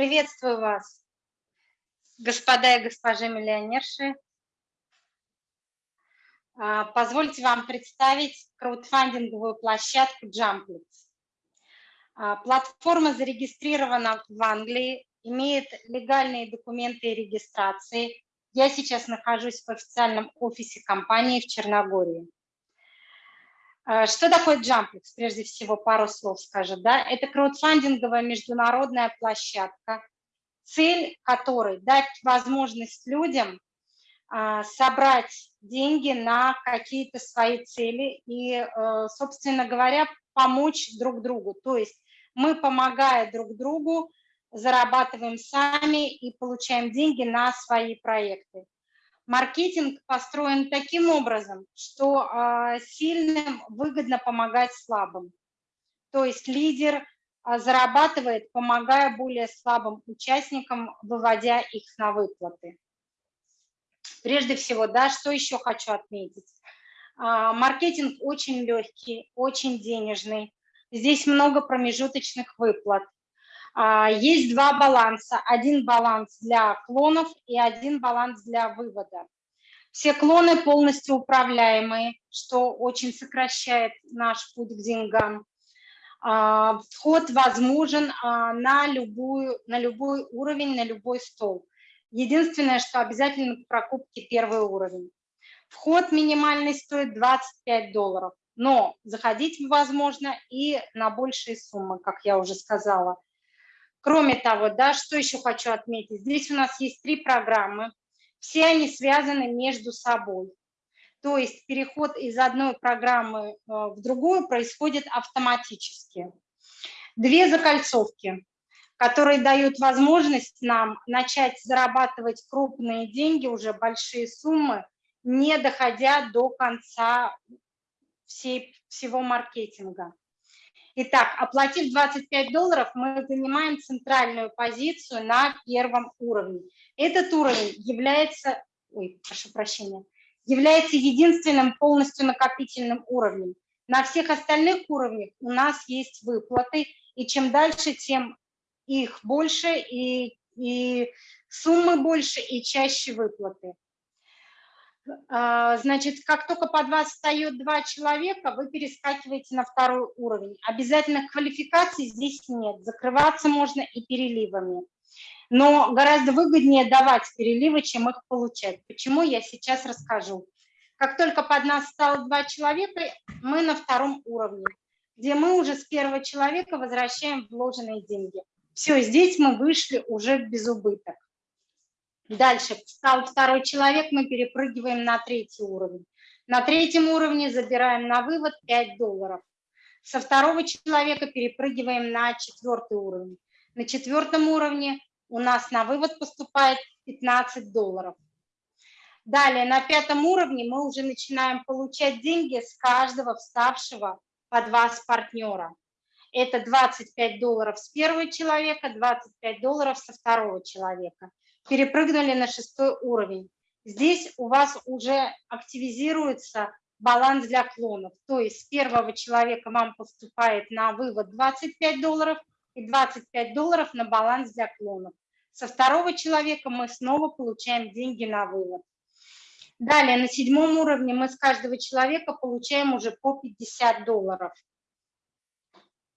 Приветствую вас, господа и госпожи миллионерши. А, позвольте вам представить краудфандинговую площадку Jumplix. А, платформа зарегистрирована в Англии, имеет легальные документы регистрации. Я сейчас нахожусь в официальном офисе компании в Черногории. А, что такое Jumplix? Прежде всего, пару слов скажу. Да? Это краудфандинговая международная площадка, цель которой – дать возможность людям а, собрать деньги на какие-то свои цели и, э, собственно говоря, помочь друг другу. То есть мы, помогая друг другу, зарабатываем сами и получаем деньги на свои проекты. Маркетинг построен таким образом, что а, сильным выгодно помогать слабым. То есть лидер а, зарабатывает, помогая более слабым участникам, выводя их на выплаты. Прежде всего, да, что еще хочу отметить. А, маркетинг очень легкий, очень денежный. Здесь много промежуточных выплат. А, есть два баланса. Один баланс для клонов и один баланс для вывода. Все клоны полностью управляемые, что очень сокращает наш путь к деньгам. А, вход возможен а, на, любую, на любой уровень, на любой стол. Единственное, что обязательно к покупке первый уровень. Вход минимальный стоит 25 долларов, но заходить возможно и на большие суммы, как я уже сказала. Кроме того, да, что еще хочу отметить, здесь у нас есть три программы, все они связаны между собой. То есть переход из одной программы э, в другую происходит автоматически. Две закольцовки, которые дают возможность нам начать зарабатывать крупные деньги, уже большие суммы, не доходя до конца всей, всего маркетинга. Итак, оплатив 25 долларов, мы занимаем центральную позицию на первом уровне. Этот уровень является, ой, прошу прощения, является единственным полностью накопительным уровнем. На всех остальных уровнях у нас есть выплаты, и чем дальше, тем их больше, и, и суммы больше, и чаще выплаты. А, значит, как только под вас встает два человека, вы перескакиваете на второй уровень. Обязательных квалификаций здесь нет. Закрываться можно и переливами. Но гораздо выгоднее давать переливы, чем их получать. Почему, я сейчас расскажу. Как только под нас стало два человека, мы на втором уровне, где мы уже с первого человека возвращаем вложенные деньги. Все, здесь мы вышли уже без убыток. Дальше встал второй человек, мы перепрыгиваем на третий уровень. На третьем уровне забираем на вывод 5 долларов. Со второго человека перепрыгиваем на четвертый уровень. На четвертом уровне у нас на вывод поступает 15 долларов. Далее, на пятом уровне мы уже начинаем получать деньги с каждого вставшего под вас партнера. Это 25 долларов с первого человека, 25 долларов со второго человека перепрыгнули на шестой уровень. Здесь у вас уже активизируется баланс для клонов. То есть с первого человека вам поступает на вывод 25 долларов и 25 долларов на баланс для клонов. Со второго человека мы снова получаем деньги на вывод. Далее, на седьмом уровне мы с каждого человека получаем уже по 50 долларов.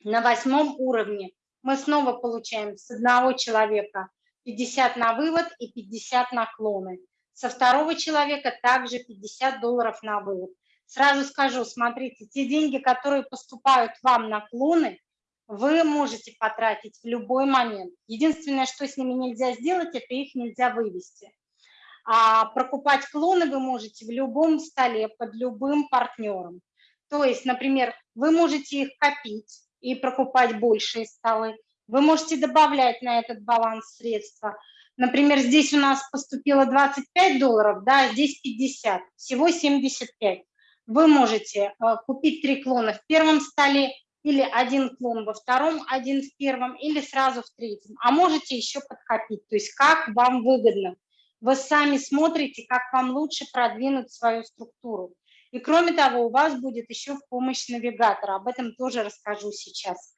На восьмом уровне мы снова получаем с одного человека 50 на вывод и 50 на клоны. Со второго человека также 50 долларов на вывод. Сразу скажу, смотрите, те деньги, которые поступают вам на клоны, вы можете потратить в любой момент. Единственное, что с ними нельзя сделать, это их нельзя вывести. А прокупать клоны вы можете в любом столе, под любым партнером. То есть, например, вы можете их копить и прокупать большие столы, вы можете добавлять на этот баланс средства. Например, здесь у нас поступило 25 долларов, да, здесь 50, всего 75. Вы можете э, купить три клона в первом столе, или один клон во втором, один в первом, или сразу в третьем. А можете еще подкопить, то есть как вам выгодно. Вы сами смотрите, как вам лучше продвинуть свою структуру. И кроме того, у вас будет еще в помощь навигатора, об этом тоже расскажу сейчас.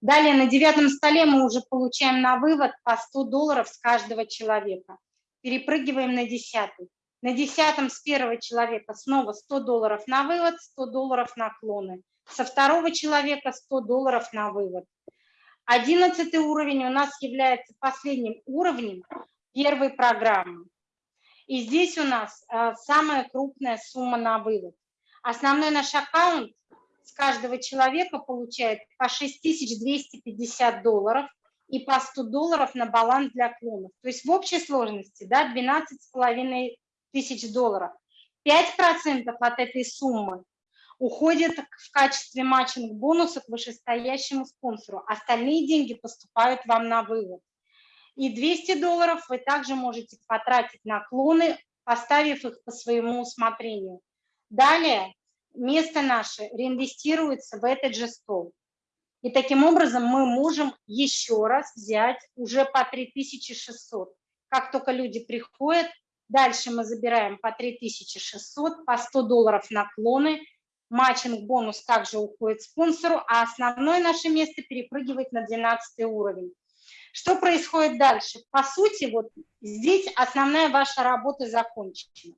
Далее на девятом столе мы уже получаем на вывод по 100 долларов с каждого человека. Перепрыгиваем на десятый. На десятом с первого человека снова 100 долларов на вывод, 100 долларов на клоны. Со второго человека 100 долларов на вывод. Одиннадцатый уровень у нас является последним уровнем первой программы. И здесь у нас а, самая крупная сумма на вывод. Основной наш аккаунт с каждого человека получает по 6250 долларов и по 100 долларов на баланс для клонов. То есть в общей сложности да, 12,5 тысяч долларов. 5% от этой суммы уходит в качестве матчинг бонуса к вышестоящему спонсору. Остальные деньги поступают вам на вывод. И 200 долларов вы также можете потратить на клоны, поставив их по своему усмотрению. Далее место наше реинвестируется в этот же стол. И таким образом мы можем еще раз взять уже по 3600. Как только люди приходят, дальше мы забираем по 3600, по 100 долларов наклоны, матчинг бонус также уходит спонсору, а основное наше место перепрыгивает на 12 уровень. Что происходит дальше? По сути, вот здесь основная ваша работа закончена.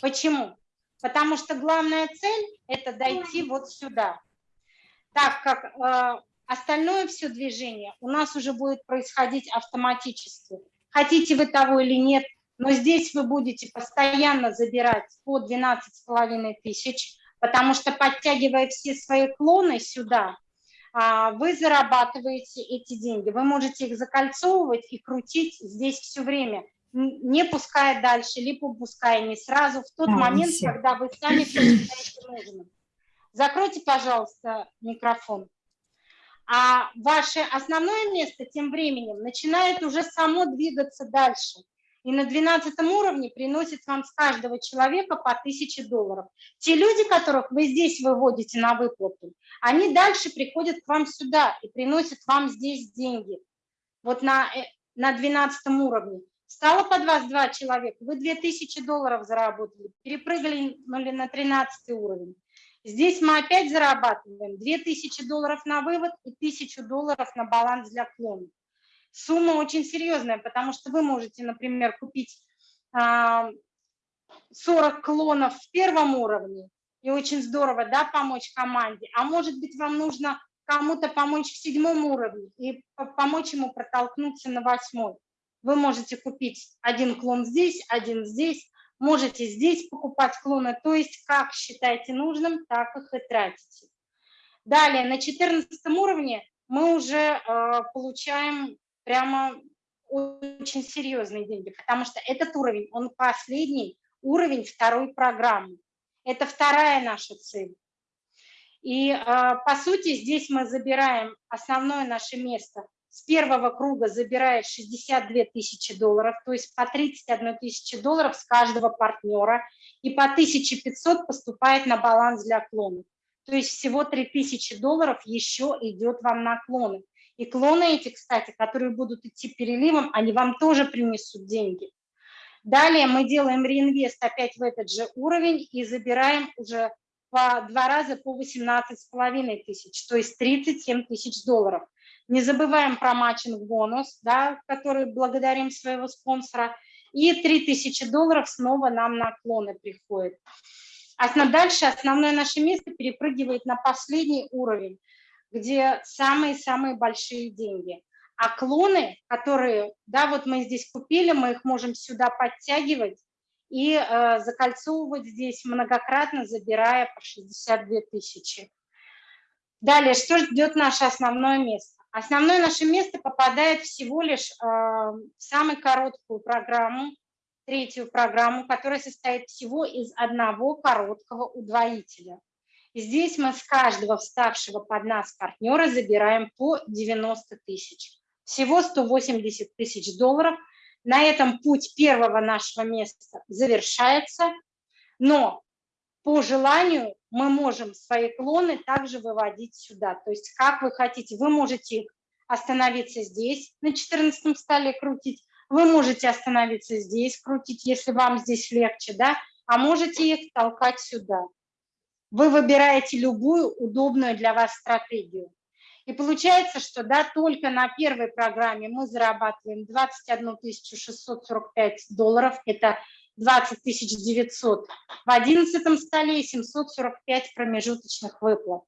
Почему? Потому что главная цель – это дойти вот сюда. Так как э, остальное все движение у нас уже будет происходить автоматически. Хотите вы того или нет, но здесь вы будете постоянно забирать по 12,5 тысяч, потому что подтягивая все свои клоны сюда, а, вы зарабатываете эти деньги. Вы можете их закольцовывать и крутить здесь все время, не пуская дальше, либо пуская не сразу, в тот а, момент, все. когда вы сами считаете нужным. Закройте, пожалуйста, микрофон. А ваше основное место тем временем начинает уже само двигаться дальше и на 12 уровне приносит вам с каждого человека по 1000 долларов. Те люди, которых вы здесь выводите на выплату, они дальше приходят к вам сюда и приносят вам здесь деньги. Вот на, э, на 12 уровне. Стало под вас два человека, вы 2000 долларов заработали, перепрыгали на 13 уровень. Здесь мы опять зарабатываем 2000 долларов на вывод и 1000 долларов на баланс для клонов сумма очень серьезная, потому что вы можете, например, купить 40 а, клонов в первом уровне, и очень здорово, да, помочь команде, а может быть, вам нужно кому-то помочь в седьмом уровне и помочь ему протолкнуться на восьмой. Вы можете купить один клон здесь, один здесь, можете здесь покупать клоны, то есть как считаете нужным, так их и тратите. Далее, на 14 уровне мы уже э, получаем прямо очень серьезные деньги, потому что этот уровень, он последний уровень второй программы. Это вторая наша цель. И а, по сути здесь мы забираем основное наше место. С первого круга забирает 62 тысячи долларов, то есть по 31 тысячи долларов с каждого партнера, и по 1500 поступает на баланс для клонов. То есть всего 3000 долларов еще идет вам на клоны. И клоны эти, кстати, которые будут идти переливом, они вам тоже принесут деньги. Далее мы делаем реинвест опять в этот же уровень и забираем уже по два раза по 18,5 тысяч, то есть 37 тысяч долларов. Не забываем про матчинг бонус, да, который благодарим своего спонсора. И 3 тысячи долларов снова нам на клоны приходит. А дальше основное наше место перепрыгивает на последний уровень где самые-самые большие деньги. А клоны, которые, да, вот мы здесь купили, мы их можем сюда подтягивать и э, закольцовывать здесь многократно, забирая по 62 тысячи. Далее, что ждет наше основное место? Основное наше место попадает всего лишь э, в самую короткую программу, третью программу, которая состоит всего из одного короткого удвоителя. Здесь мы с каждого вставшего под нас партнера забираем по 90 тысяч. Всего 180 тысяч долларов. На этом путь первого нашего места завершается, но по желанию мы можем свои клоны также выводить сюда. То есть как вы хотите, вы можете остановиться здесь, на 14 столе крутить, вы можете остановиться здесь, крутить, если вам здесь легче, да, а можете их толкать сюда. Вы выбираете любую удобную для вас стратегию. И получается, что да, только на первой программе мы зарабатываем 21 645 долларов, это 20 900 в 11 столе и 745 промежуточных выплат.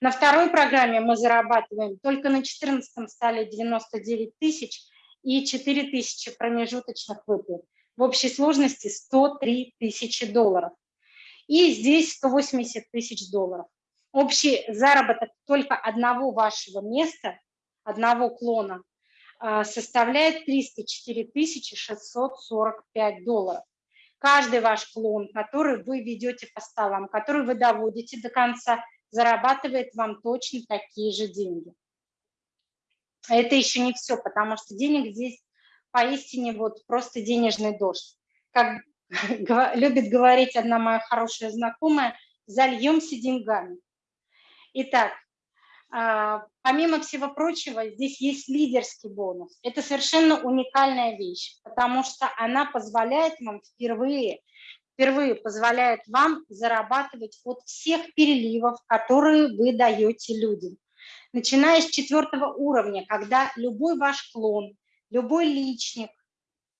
На второй программе мы зарабатываем только на 14 столе 99 тысяч и 4 тысячи промежуточных выплат. В общей сложности 103 тысячи долларов. И здесь 180 тысяч долларов общий заработок только одного вашего места, одного клона, а, составляет 304 645 долларов. Каждый ваш клон, который вы ведете по столам, который вы доводите до конца, зарабатывает вам точно такие же деньги. Это еще не все, потому что денег здесь поистине вот просто денежный дождь. Как любит говорить одна моя хорошая знакомая, зальемся деньгами. Итак, помимо всего прочего, здесь есть лидерский бонус. Это совершенно уникальная вещь, потому что она позволяет вам впервые, впервые позволяет вам зарабатывать от всех переливов, которые вы даете людям. Начиная с четвертого уровня, когда любой ваш клон, любой личник,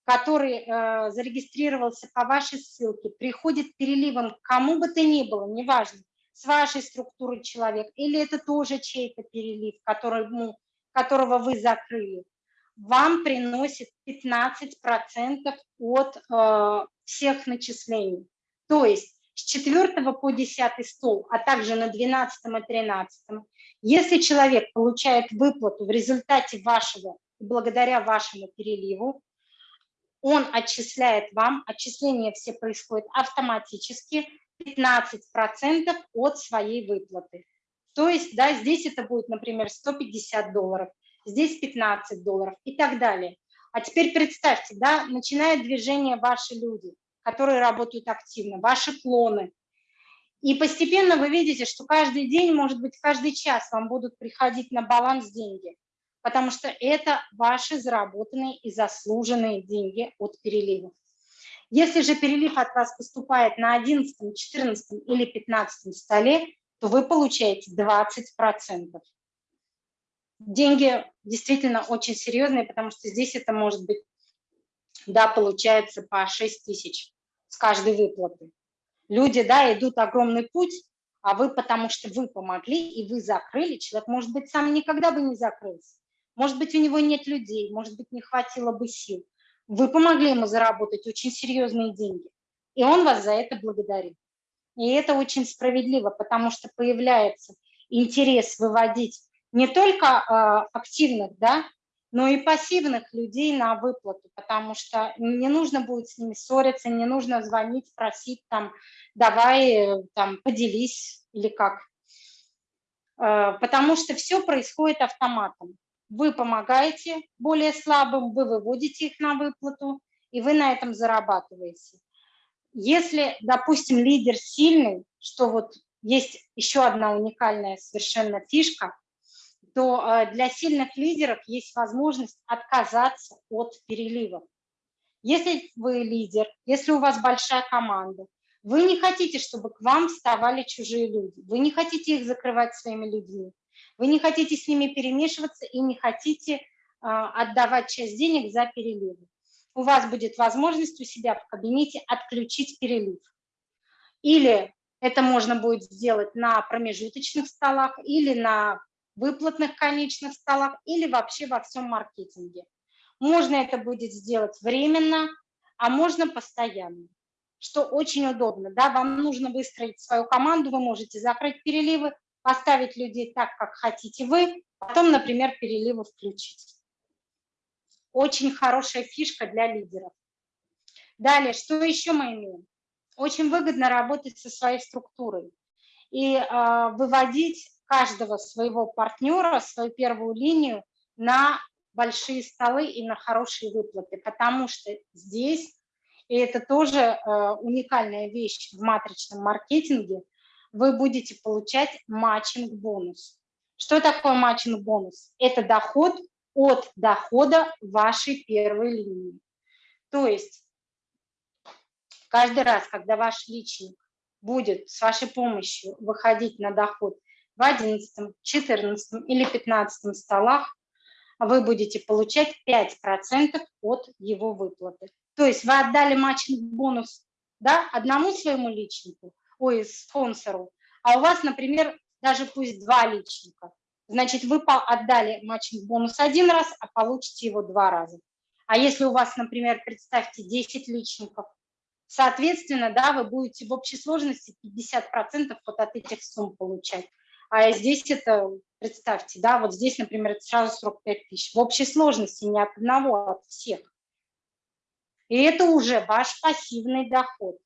который э, зарегистрировался по вашей ссылке, приходит переливом к кому бы то ни было, неважно, с вашей структурой человек, или это тоже чей-то перелив, который, ну, которого вы закрыли, вам приносит 15% от э, всех начислений. То есть с 4 по 10 стол, а также на 12 и 13, если человек получает выплату в результате вашего, благодаря вашему переливу, он отчисляет вам, отчисления все происходят автоматически, 15% от своей выплаты. То есть, да, здесь это будет, например, 150 долларов, здесь 15 долларов и так далее. А теперь представьте, да, начинает движение ваши люди, которые работают активно, ваши клоны. И постепенно вы видите, что каждый день, может быть, каждый час вам будут приходить на баланс деньги, потому что это ваши заработанные и заслуженные деньги от переливов. Если же перелив от вас поступает на 11, 14 или 15 столе, то вы получаете 20%. Деньги действительно очень серьезные, потому что здесь это может быть, да, получается по 6 тысяч с каждой выплаты. Люди, да, идут огромный путь, а вы, потому что вы помогли и вы закрыли, человек, может быть, сам никогда бы не закрылся. Может быть, у него нет людей, может быть, не хватило бы сил. Вы помогли ему заработать очень серьезные деньги, и он вас за это благодарит. И это очень справедливо, потому что появляется интерес выводить не только э, активных, да, но и пассивных людей на выплату, потому что не нужно будет с ними ссориться, не нужно звонить, просить там, давай там поделись или как. Э, потому что все происходит автоматом вы помогаете более слабым, вы выводите их на выплату, и вы на этом зарабатываете. Если, допустим, лидер сильный, что вот есть еще одна уникальная совершенно фишка, то э, для сильных лидеров есть возможность отказаться от переливов. Если вы лидер, если у вас большая команда, вы не хотите, чтобы к вам вставали чужие люди, вы не хотите их закрывать своими людьми, вы не хотите с ними перемешиваться и не хотите а, отдавать часть денег за переливы. У вас будет возможность у себя в кабинете отключить перелив. Или это можно будет сделать на промежуточных столах, или на выплатных конечных столах, или вообще во всем маркетинге. Можно это будет сделать временно, а можно постоянно, что очень удобно. Да? Вам нужно выстроить свою команду, вы можете закрыть переливы, поставить людей так, как хотите вы, потом, например, переливы включить. Очень хорошая фишка для лидеров. Далее, что еще мы имеем? Очень выгодно работать со своей структурой и э, выводить каждого своего партнера, свою первую линию на большие столы и на хорошие выплаты, потому что здесь, и это тоже э, уникальная вещь в матричном маркетинге – вы будете получать матчинг-бонус. Что такое матчинг-бонус? Это доход от дохода вашей первой линии. То есть каждый раз, когда ваш личник будет с вашей помощью выходить на доход в 11, 14 или 15 столах вы будете получать 5% от его выплаты. То есть вы отдали matching-бонус да, одному своему личнику, ой, спонсору, а у вас, например, даже пусть два личника. Значит, вы отдали matching-бонус один раз, а получите его два раза. А если у вас, например, представьте, 10 личников, соответственно, да, вы будете в общей сложности 50% вот от этих сумм получать. А здесь это, представьте, да, вот здесь, например, это сразу 45 тысяч. В общей сложности не от одного, а от всех. И это уже ваш пассивный доход,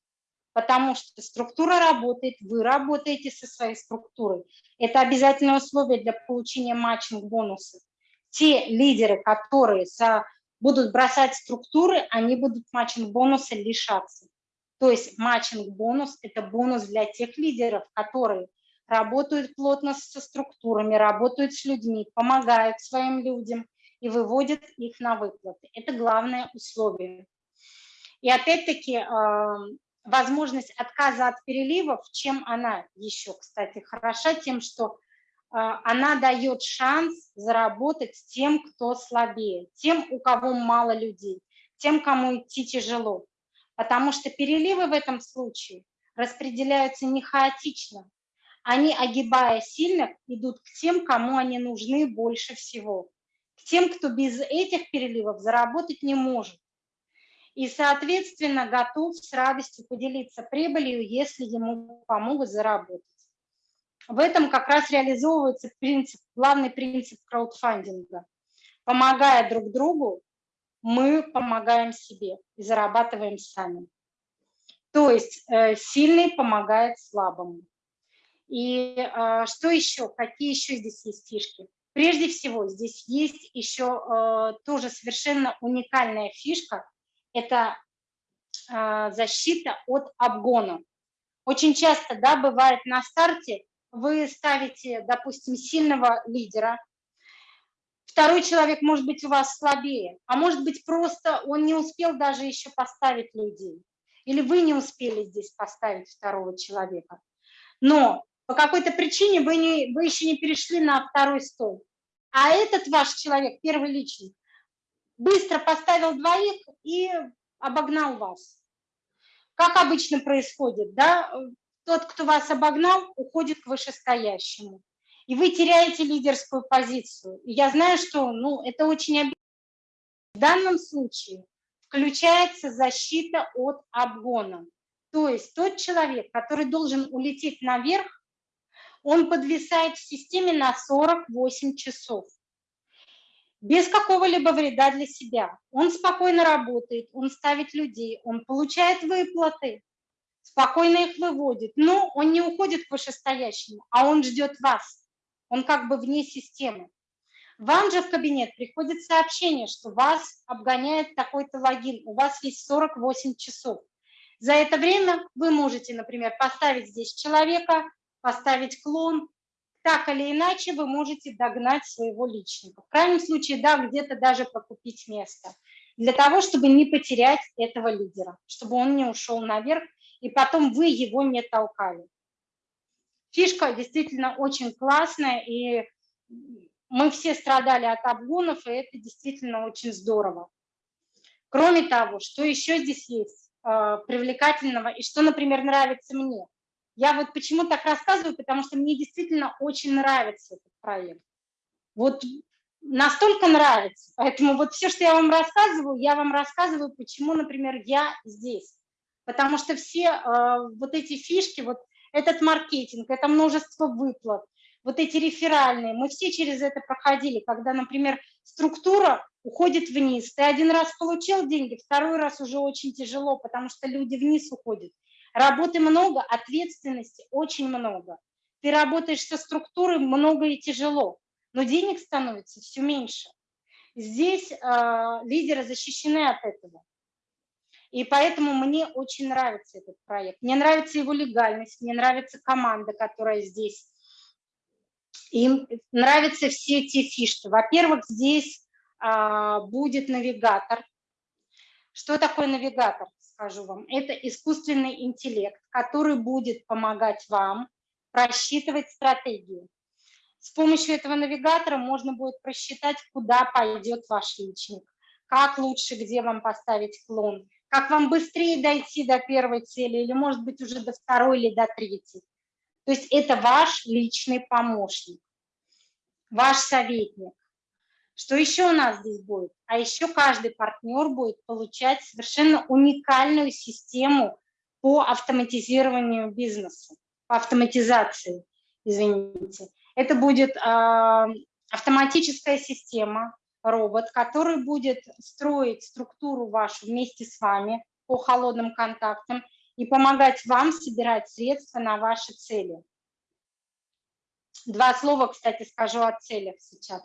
потому что структура работает, вы работаете со своей структурой. Это обязательное условие для получения матчинг-бонуса. Те лидеры, которые со, будут бросать структуры, они будут матчинг-бонуса лишаться. То есть матчинг-бонус – это бонус для тех лидеров, которые работают плотно со структурами, работают с людьми, помогают своим людям и выводят их на выплаты. Это главное условие. И опять-таки возможность отказа от переливов, чем она еще, кстати, хороша, тем, что а, она дает шанс заработать тем, кто слабее, тем, у кого мало людей, тем, кому идти тяжело. Потому что переливы в этом случае распределяются не хаотично. Они, огибая сильных, идут к тем, кому они нужны больше всего. К тем, кто без этих переливов заработать не может и, соответственно, готов с радостью поделиться прибылью, если ему помогут заработать. В этом как раз реализовывается принцип, главный принцип краудфандинга. Помогая друг другу, мы помогаем себе и зарабатываем сами. То есть э, сильный помогает слабому. И э, что еще? Какие еще здесь есть фишки? Прежде всего, здесь есть еще э, тоже совершенно уникальная фишка – это а, защита от обгона. Очень часто, да, бывает на старте, вы ставите, допустим, сильного лидера, второй человек может быть у вас слабее, а может быть просто он не успел даже еще поставить людей, или вы не успели здесь поставить второго человека. Но по какой-то причине вы, не, вы еще не перешли на второй стол. А этот ваш человек, первый личный, быстро поставил двоих и обогнал вас. Как обычно происходит, да, тот, кто вас обогнал, уходит к вышестоящему. И вы теряете лидерскую позицию. И я знаю, что ну, это очень обидно. В данном случае включается защита от обгона. То есть тот человек, который должен улететь наверх, он подвисает в системе на 48 часов без какого-либо вреда для себя. Он спокойно работает, он ставит людей, он получает выплаты, спокойно их выводит. Но он не уходит к вышестоящему, а он ждет вас. Он как бы вне системы. Вам же в кабинет приходит сообщение, что вас обгоняет такой-то логин, у вас есть 48 часов. За это время вы можете, например, поставить здесь человека, поставить клон, так или иначе вы можете догнать своего личника. В крайнем случае, да, где-то даже прокупить место, для того, чтобы не потерять этого лидера, чтобы он не ушел наверх, и потом вы его не толкали. Фишка действительно очень классная, и мы все страдали от обгонов, и это действительно очень здорово. Кроме того, что еще здесь есть э, привлекательного, и что, например, нравится мне – я вот почему так рассказываю, потому что мне действительно очень нравится этот проект. Вот настолько нравится. Поэтому вот все, что я вам рассказываю, я вам рассказываю, почему, например, я здесь. Потому что все э, вот эти фишки, вот этот маркетинг, это множество выплат, вот эти реферальные, мы все через это проходили, когда, например, структура уходит вниз. Ты один раз получил деньги, второй раз уже очень тяжело, потому что люди вниз уходят. Работы много, ответственности очень много. Ты работаешь со структурой много и тяжело, но денег становится все меньше. Здесь э, лидеры защищены от этого. И поэтому мне очень нравится этот проект. Мне нравится его легальность, мне нравится команда, которая здесь. Им нравятся все эти фишки. Во-первых, здесь а, будет навигатор. Что такое навигатор? Скажу вам, это искусственный интеллект, который будет помогать вам просчитывать стратегию. С помощью этого навигатора можно будет просчитать, куда пойдет ваш личник, как лучше, где вам поставить клон, как вам быстрее дойти до первой цели или, может быть, уже до второй или до третьей. То есть это ваш личный помощник, ваш советник. Что еще у нас здесь будет? А еще каждый партнер будет получать совершенно уникальную систему по автоматизированию бизнеса, по автоматизации, извините. Это будет э, автоматическая система, робот, который будет строить структуру вашу вместе с вами по холодным контактам и помогать вам собирать средства на ваши цели. Два слова, кстати, скажу о целях сейчас.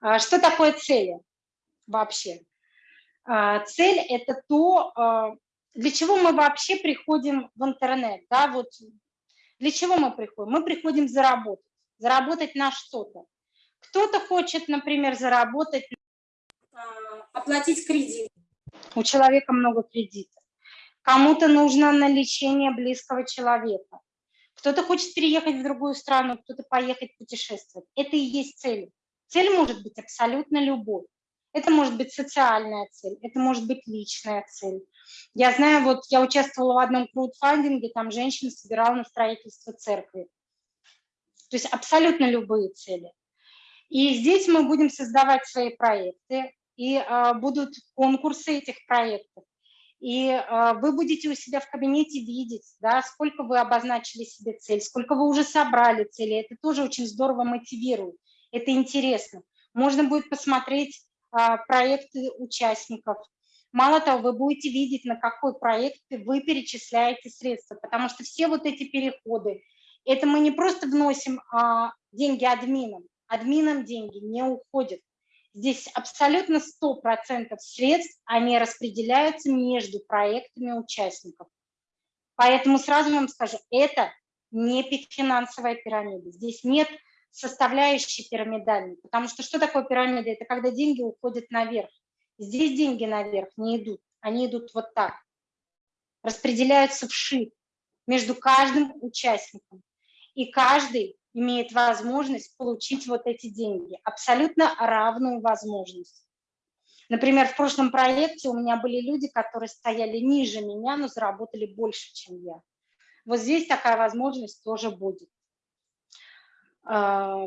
А, что такое цели вообще? А, цель – это то, а, для чего мы вообще приходим в интернет. Да? Вот для чего мы приходим? Мы приходим заработать. Заработать на что-то. Кто-то хочет, например, заработать, оплатить кредит. У человека много кредитов. Кому-то нужно на лечение близкого человека. Кто-то хочет переехать в другую страну, кто-то поехать путешествовать. Это и есть цель. Цель может быть абсолютно любой. Это может быть социальная цель, это может быть личная цель. Я знаю, вот я участвовала в одном краудфандинге, там женщина собирала на строительство церкви. То есть абсолютно любые цели. И здесь мы будем создавать свои проекты, и э, будут конкурсы этих проектов. И э, вы будете у себя в кабинете видеть, да, сколько вы обозначили себе цель, сколько вы уже собрали цели. Это тоже очень здорово мотивирует это интересно. Можно будет посмотреть а, проекты участников. Мало того, вы будете видеть, на какой проект вы перечисляете средства, потому что все вот эти переходы, это мы не просто вносим а, деньги админам, админам деньги не уходят. Здесь абсолютно 100% средств, они распределяются между проектами участников. Поэтому сразу вам скажу, это не финансовая пирамида. Здесь нет составляющей пирамидальной. Потому что что такое пирамида? Это когда деньги уходят наверх. Здесь деньги наверх не идут, они идут вот так. Распределяются вши между каждым участником. И каждый имеет возможность получить вот эти деньги, абсолютно равную возможность. Например, в прошлом проекте у меня были люди, которые стояли ниже меня, но заработали больше, чем я. Вот здесь такая возможность тоже будет. А,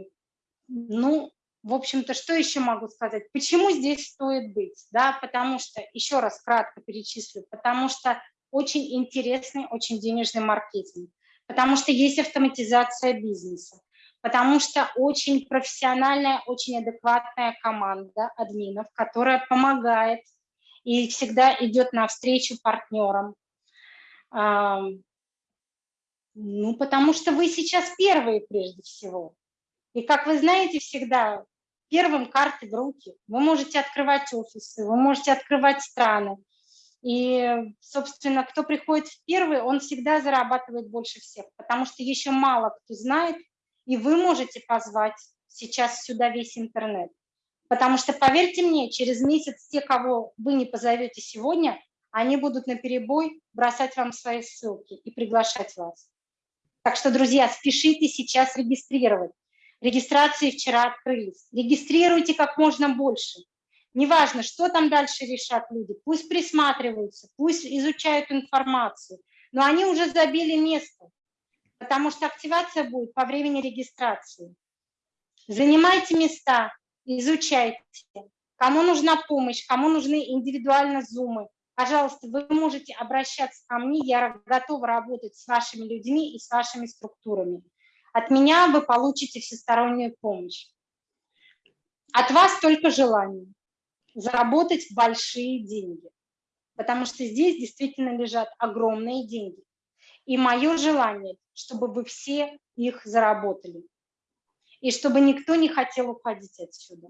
ну, в общем-то, что еще могу сказать? Почему здесь стоит быть? Да, потому что, еще раз кратко перечислю, потому что очень интересный, очень денежный маркетинг, потому что есть автоматизация бизнеса, потому что очень профессиональная, очень адекватная команда админов, которая помогает и всегда идет навстречу партнерам. Ну, потому что вы сейчас первые прежде всего. И, как вы знаете, всегда первым карты в руки. Вы можете открывать офисы, вы можете открывать страны. И, собственно, кто приходит в первый, он всегда зарабатывает больше всех, потому что еще мало кто знает, и вы можете позвать сейчас сюда весь интернет. Потому что, поверьте мне, через месяц те, кого вы не позовете сегодня, они будут на перебой бросать вам свои ссылки и приглашать вас. Так что, друзья, спешите сейчас регистрировать. Регистрации вчера открылись. Регистрируйте как можно больше. Неважно, что там дальше решат люди, пусть присматриваются, пусть изучают информацию, но они уже забили место, потому что активация будет по времени регистрации. Занимайте места, изучайте. Кому нужна помощь, кому нужны индивидуально зумы, пожалуйста, вы можете обращаться ко мне, я готова работать с вашими людьми и с вашими структурами. От меня вы получите всестороннюю помощь. От вас только желание заработать большие деньги, потому что здесь действительно лежат огромные деньги. И мое желание, чтобы вы все их заработали, и чтобы никто не хотел уходить отсюда.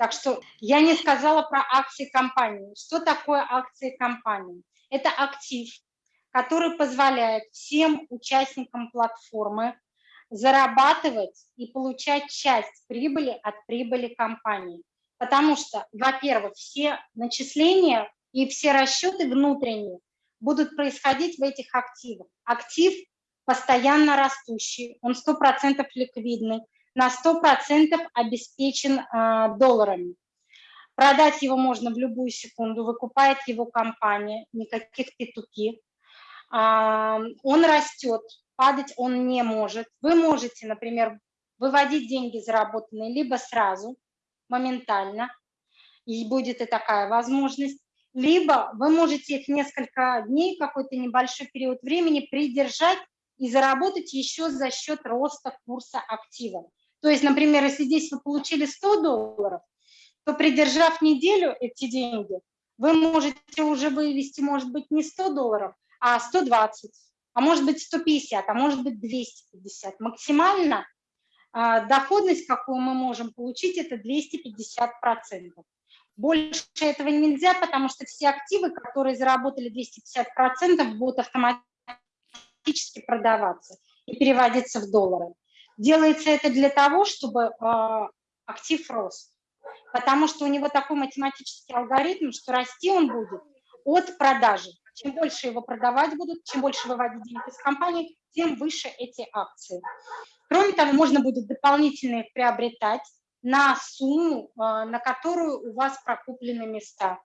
Так что я не сказала про акции компании. Что такое акции компании? Это актив, который позволяет всем участникам платформы зарабатывать и получать часть прибыли от прибыли компании. Потому что, во-первых, все начисления и все расчеты внутренние будут происходить в этих активах. Актив постоянно растущий, он 100% ликвидный, на 100% обеспечен э, долларами. Продать его можно в любую секунду, выкупает его компания, никаких P2P. Э, он растет, падать он не может. Вы можете, например, выводить деньги заработанные либо сразу, моментально, и будет и такая возможность, либо вы можете их несколько дней, какой-то небольшой период времени придержать и заработать еще за счет роста курса актива. То есть, например, если здесь вы получили 100 долларов, то придержав неделю эти деньги, вы можете уже вывести, может быть, не 100 долларов, а 120, а может быть 150, а может быть 250. Максимально а, доходность, какую мы можем получить, это 250%. Больше этого нельзя, потому что все активы, которые заработали 250%, будут автоматически продаваться и переводиться в доллары. Делается это для того, чтобы э, актив рос, потому что у него такой математический алгоритм, что расти он будет от продажи. Чем больше его продавать будут, чем больше выводить денег из компании, тем выше эти акции. Кроме того, можно будет дополнительно их приобретать на сумму, а, на которую у вас прокуплены места.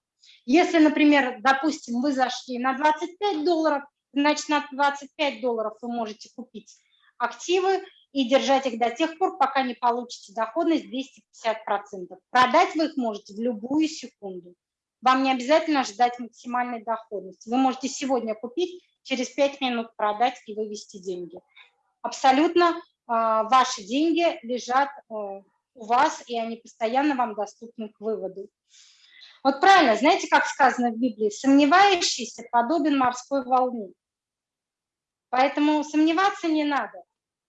Если, например, допустим, вы зашли на 25 долларов, значит, на 25 долларов вы можете купить активы и держать их до тех пор, пока не получите доходность 250%. Продать вы их можете в любую секунду. Вам не обязательно ждать максимальной доходности. Вы можете сегодня купить, через 5 минут продать и вывести деньги. Абсолютно э, ваши деньги лежат э, у вас, и они постоянно вам доступны к выводу. Вот правильно, знаете, как сказано в Библии, сомневающийся подобен морской волне. Поэтому сомневаться не надо.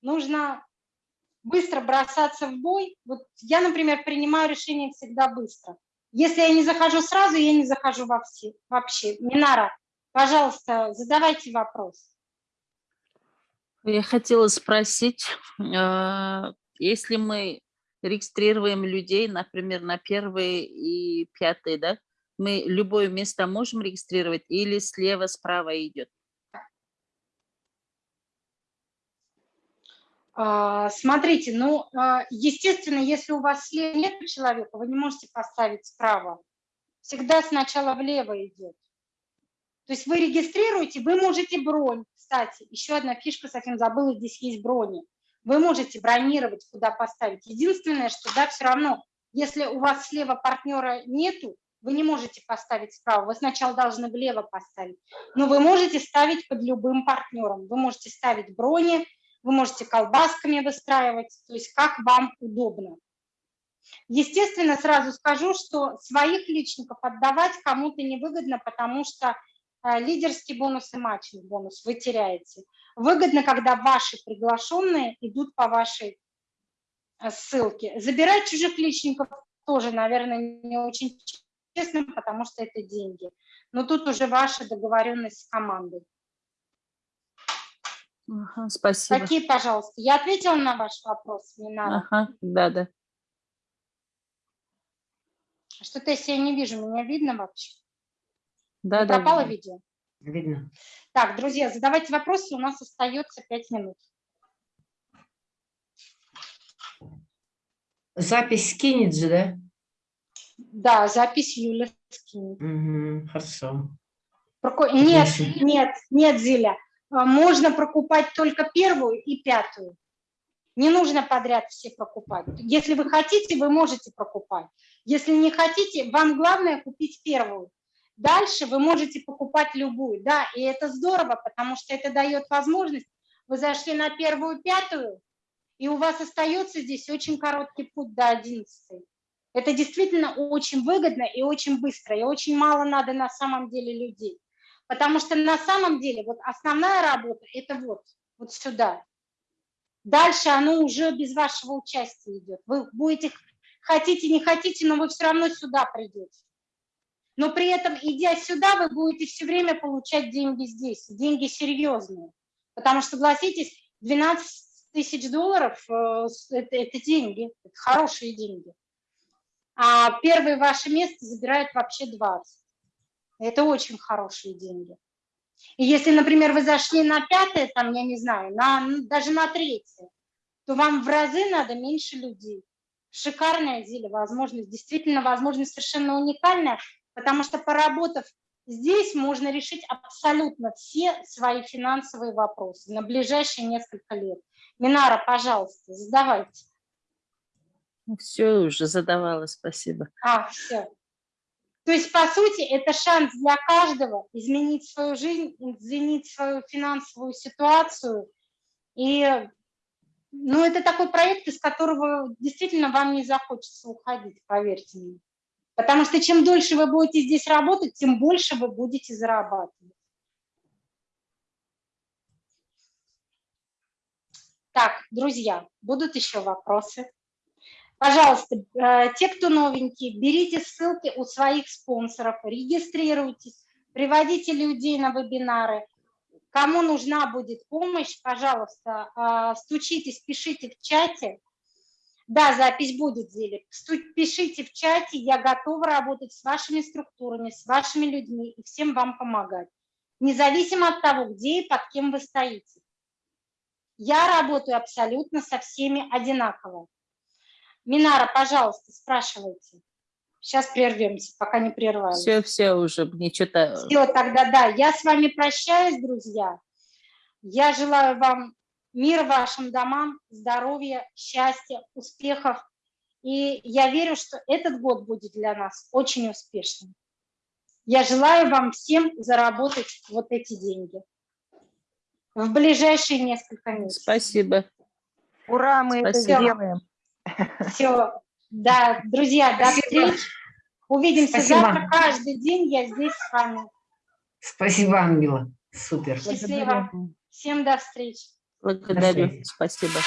Нужно быстро бросаться в бой. Вот я, например, принимаю решение всегда быстро. Если я не захожу сразу, я не захожу во все, вообще. Минара, пожалуйста, задавайте вопрос. Я хотела спросить, э, если мы регистрируем людей, например, на первые и пятые, да, мы любое место можем регистрировать или слева-справа идет? Смотрите, ну, а, естественно, если у вас слева нет человека, вы не можете поставить справа. Всегда сначала влево идет. То есть вы регистрируете, вы можете бронь. Кстати, еще одна фишка, совсем забыла, здесь есть брони. Вы можете бронировать, куда поставить. Единственное, что да, все равно, если у вас слева партнера нету, вы не можете поставить справа, вы сначала должны влево поставить. Но вы можете ставить под любым партнером. Вы можете ставить брони, вы можете колбасками выстраивать, то есть как вам удобно. Естественно, сразу скажу, что своих личников отдавать кому-то невыгодно, потому что э, лидерский бонус и матчинг бонус вы теряете. Выгодно, когда ваши приглашенные идут по вашей э, ссылке. Забирать чужих личников тоже, наверное, не очень честно, потому что это деньги. Но тут уже ваша договоренность с командой. Ага, спасибо. Какие, пожалуйста? Я ответила на ваш вопрос, Минара. Ага, да, да. Что-то я себя не вижу, меня видно вообще? Да, не да. Пропало видно. видео? Видно. Так, друзья, задавайте вопросы, у нас остается 5 минут. Запись скинет же, да? Да, запись Юля скинет. Угу, хорошо. Нет, нет, нет, Зиля. А, можно прокупать только первую и пятую. Не нужно подряд все прокупать. Если вы хотите, вы можете прокупать. Если не хотите, вам главное купить первую. Дальше вы можете покупать любую. Да, и это здорово, потому что это дает возможность. Вы зашли на первую, пятую, и у вас остается здесь очень короткий путь до 11. Это действительно очень выгодно и очень быстро, и очень мало надо на самом деле людей. Потому что на самом деле вот основная работа – это вот, вот сюда. Дальше оно уже без вашего участия идет. Вы будете, хотите, не хотите, но вы все равно сюда придете. Но при этом, идя сюда, вы будете все время получать деньги здесь, деньги серьезные. Потому что, согласитесь, 12 тысяч долларов э, это, это деньги, это хорошие деньги. А первое ваше место забирает вообще 20. Это очень хорошие деньги. И если, например, вы зашли на пятое, там, я не знаю, на, ну, даже на третье, то вам в разы надо меньше людей. Шикарная зелье, возможность, действительно возможность совершенно уникальная, потому что поработав здесь, можно решить абсолютно все свои финансовые вопросы на ближайшие несколько лет. Минара, пожалуйста, задавайте. Все уже задавала, спасибо. А, все. То есть, по сути, это шанс для каждого изменить свою жизнь, изменить свою финансовую ситуацию. И, ну, это такой проект, из которого действительно вам не захочется уходить, поверьте мне. Потому что чем дольше вы будете здесь работать, тем больше вы будете зарабатывать. Так, друзья, будут еще вопросы? Пожалуйста, э, те, кто новенькие, берите ссылки у своих спонсоров, регистрируйтесь, приводите людей на вебинары. Кому нужна будет помощь, пожалуйста, э, стучитесь, пишите в чате. Да, запись будет, Зелик. Пишите в чате, я готова работать с вашими структурами, с вашими людьми и всем вам помогать. Независимо от того, где и под кем вы стоите. Я работаю абсолютно со всеми одинаково. Минара, пожалуйста, спрашивайте. Сейчас прервемся, пока не прервались. Все, все уже, мне что-то... Все, тогда да. Я с вами прощаюсь, друзья. Я желаю вам мира вашим домам, здоровья, счастья, успехов. И я верю, что этот год будет для нас очень успешным. Я желаю вам всем заработать вот эти деньги в ближайшие несколько месяцев. Спасибо. Ура, мы это Спасибо. сделаем. Все, да, друзья, до встречи. Увидимся Спасибо. завтра. Каждый день я здесь с вами. Спасибо, Ангела. Супер. Счастливо. Всем до встречи. Благодарю. Спасибо.